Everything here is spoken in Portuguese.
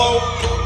Hello.